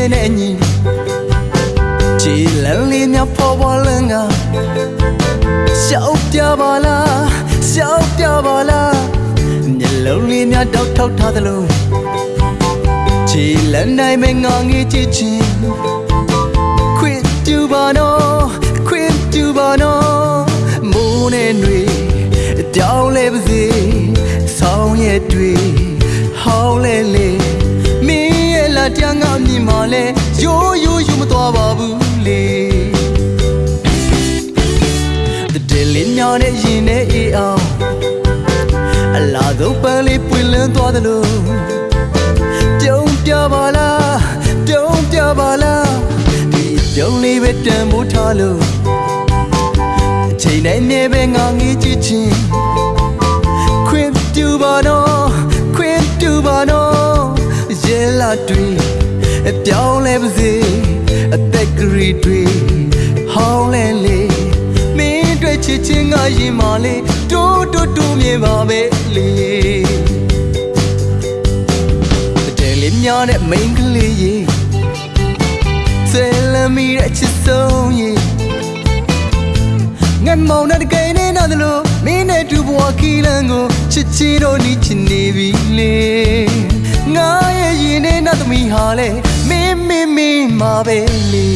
ရဲ့စီကျဲနဲ့ညီချီလန်းလေးများပေါ်ပေါ်လန်းကရှောက်ပြပါလားရှောက်ပြပါလားမျက်လုံးလေးများတောက်ထောက်ထားသလိုချီလန်းနိုင်မဲ့ငါငေးချစ်ချင်း တဲ့လေးညာနဲ့ရင်နဲ့အေးအောင်အလားဆုံးပန်းလေးပွင့်လန်းသွားသလိုပြုံးပြပါလားပြုံးပြပါလားဒီပြုံးလေးပဲတန်မိုးထားလို့အချိန်တိုင်းနဲ့ပဲငါငေးကြည့်ချင်းခွင့်ပြုပါတော့ခွင့်ပြုပါတော့ရဲလာတွေအပြောင်းလဲပါစေအသက်ကလေးတွေဟောင်းလဲလေမင်းတွေ့ချစ်ချင်းက ရင်မလေးတိုးတိုးတိုးမြင်ပါပဲလေတဲ့လေးများနဲ့မိန်းကလေးရေဆယ်လမီတဲ့ချစ်ဆုံးရေငတ်မောင်တဲ့ကိန်းနဲ့နားတယ်လို့မင်းနဲ့တူဘဝခီလန်ကိုချစ်ချီတော့နီးချင်နေပြီလေငါရဲ့ရင်နဲ့နားသမီးဟာလေမင်းမင်းမင်းမှာပဲလေ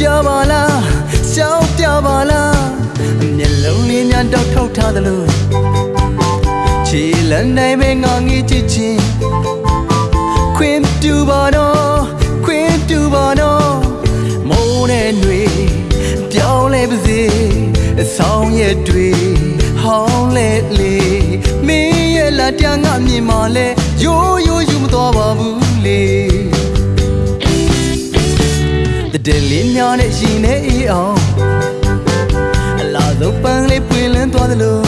ပြပါလားရှောက်ပြပါလားမျက်လုံးလေးများတောက်ထောက်ထားသလိုခြေလန်းနိုင်မဲ့ငါငေးချစ်ချင်းခွင့်ပြုပါတော့ခွင့်ပြုပါတော့မိုးနဲ့ຫນွေပြောင်းလဲပါစေအဆောင်ရဲ့တွေဟောင်းလဲလေမင်းရဲ့လာတန်းငါမြင်မှလဲရိုး တဲ့လေးများနဲ့ရှင်နေအေးအောင်အလားဆုံးပန်းလေးပွင့်လန်းသွားသလို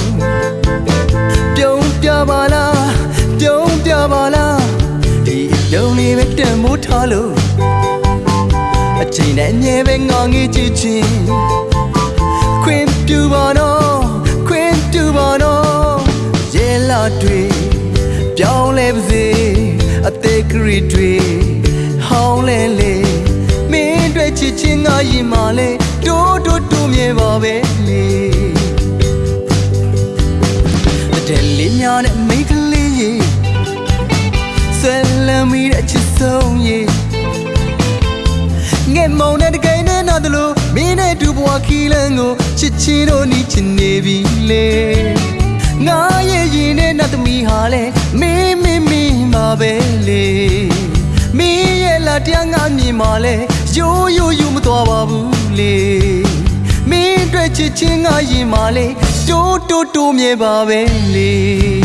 ပြုံးပြပါလားပြုံးပြပါလားဒီပြုံးလေးပဲတန်မိုးထားလို့အချိန်နဲ့အမြဲပဲငေါငေးကြည့်ချင်းခွင့်ပြုပါတော့ခွင့်ပြုပါတော့ရဲလာတွေပြောင်းလဲပါစေအသေးကလေးတွေ င်းငါရင်မလဲတိုးတိုးတိုးမြဲပါပဲလေတဲ့လေးများနဲ့မိန်းကလေးရေဆယ်လမ်းမီတဲ့ချစ်ဆုံးရေငဲ့မောင်တဲ့တကိန်းနဲ့နားတယ်လို့မင်းနဲ့တူဘဝခီလန်ကိုချစ်ချီတော့နီးချင်နေပြီလေငါရဲ့ရင်နဲ့နားသမီးဟာလေမင်းမင်းမင်းပါပဲ တရားငါမြင်ပါလေရိုးရိုးယူမသွားပါဘူးလေမင်းအတွက်ချစ်ချင်းငါရင်ပါလေတိုးတိုးတိုးမြဲပါပဲလေ